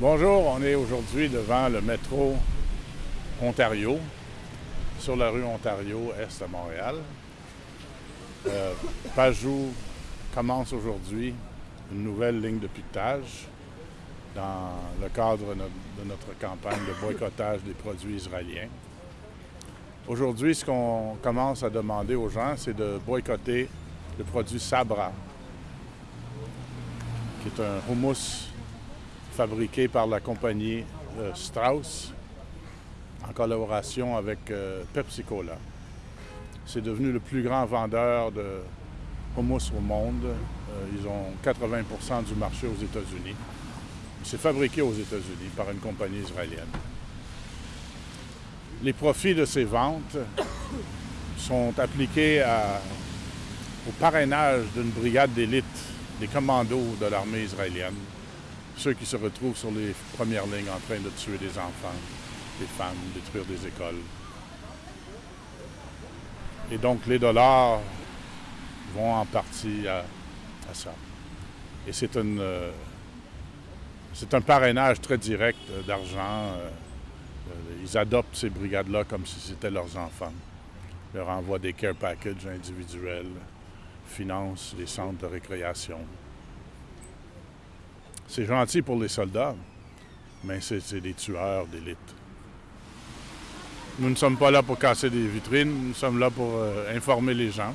Bonjour, on est aujourd'hui devant le métro Ontario, sur la rue Ontario, est à Montréal. Euh, Pajou commence aujourd'hui une nouvelle ligne de piquetage dans le cadre de notre campagne de boycottage des produits israéliens. Aujourd'hui, ce qu'on commence à demander aux gens, c'est de boycotter le produit Sabra, qui est un hummus fabriqué par la compagnie euh, Strauss en collaboration avec euh, Pepsi Cola. C'est devenu le plus grand vendeur de hummus au monde. Euh, ils ont 80% du marché aux États-Unis. C'est fabriqué aux États-Unis par une compagnie israélienne. Les profits de ces ventes sont appliqués au parrainage d'une brigade d'élite des commandos de l'armée israélienne ceux qui se retrouvent sur les premières lignes en train de tuer des enfants, des femmes, détruire des écoles. Et donc les dollars vont en partie à, ça. Et c'est euh, c'est un parrainage très direct euh, d'argent. Euh, ils adoptent ces brigades-là comme si c'était leurs enfants. Ils leur envoient des care packages individuels, financent les centres de récréation. C'est gentil pour les soldats, mais c'est des tueurs d'élite. Nous ne sommes pas là pour casser des vitrines, nous sommes là pour euh, informer les gens.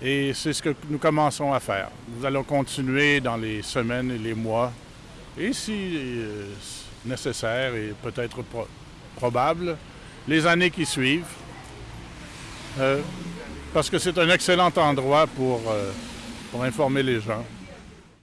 Et c'est ce que nous commençons à faire. Nous allons continuer dans les semaines et les mois, et si euh, nécessaire et peut-être probable, les années qui suivent, euh, parce que c'est un excellent endroit pour, pour informer les gens.